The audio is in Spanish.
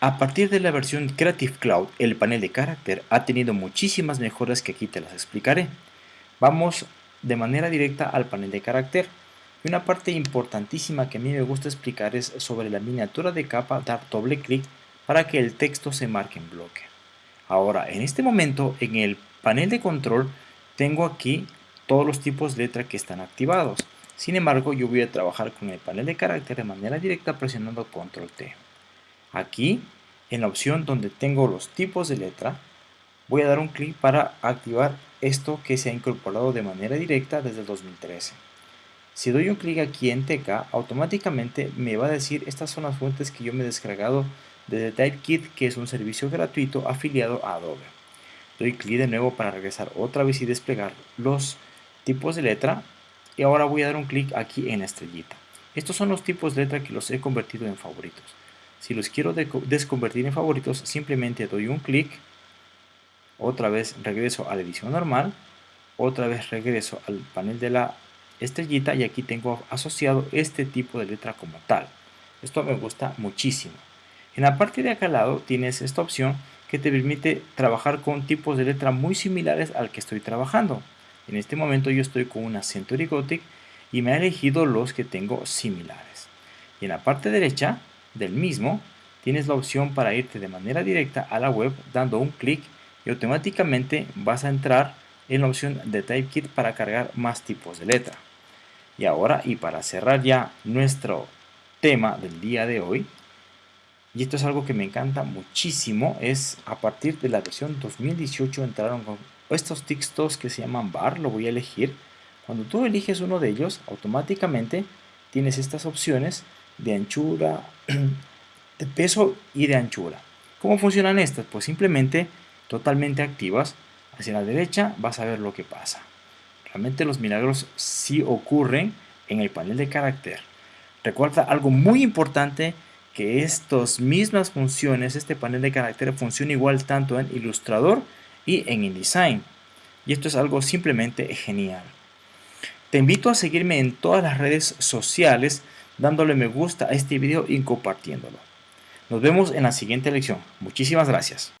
A partir de la versión Creative Cloud, el panel de carácter ha tenido muchísimas mejoras que aquí te las explicaré. Vamos de manera directa al panel de carácter. Y una parte importantísima que a mí me gusta explicar es sobre la miniatura de capa, dar doble clic para que el texto se marque en bloque. Ahora, en este momento, en el panel de control, tengo aquí todos los tipos de letra que están activados. Sin embargo, yo voy a trabajar con el panel de carácter de manera directa presionando Control T. Aquí, en la opción donde tengo los tipos de letra, voy a dar un clic para activar esto que se ha incorporado de manera directa desde el 2013. Si doy un clic aquí en TK, automáticamente me va a decir estas son las fuentes que yo me he descargado desde TypeKit, que es un servicio gratuito afiliado a Adobe. Doy clic de nuevo para regresar otra vez y desplegar los tipos de letra. Y ahora voy a dar un clic aquí en la estrellita. Estos son los tipos de letra que los he convertido en favoritos. Si los quiero desconvertir en favoritos, simplemente doy un clic, otra vez regreso a la edición normal, otra vez regreso al panel de la estrellita y aquí tengo asociado este tipo de letra como tal. Esto me gusta muchísimo. En la parte de acá al lado tienes esta opción que te permite trabajar con tipos de letra muy similares al que estoy trabajando. En este momento yo estoy con una Century Gothic y me ha elegido los que tengo similares. Y en la parte derecha del mismo, tienes la opción para irte de manera directa a la web dando un clic y automáticamente vas a entrar en la opción de TypeKit para cargar más tipos de letra. Y ahora, y para cerrar ya nuestro tema del día de hoy, y esto es algo que me encanta muchísimo, es a partir de la versión 2018 entraron con estos textos que se llaman bar, lo voy a elegir. Cuando tú eliges uno de ellos, automáticamente tienes estas opciones de anchura, de peso y de anchura. ¿Cómo funcionan estas? Pues simplemente totalmente activas. Hacia la derecha vas a ver lo que pasa. Realmente los milagros sí ocurren en el panel de carácter. Recuerda algo muy importante que estas mismas funciones, este panel de carácter funciona igual tanto en Illustrator y en InDesign. Y esto es algo simplemente genial. Te invito a seguirme en todas las redes sociales dándole me gusta a este video y compartiéndolo. Nos vemos en la siguiente lección. Muchísimas gracias.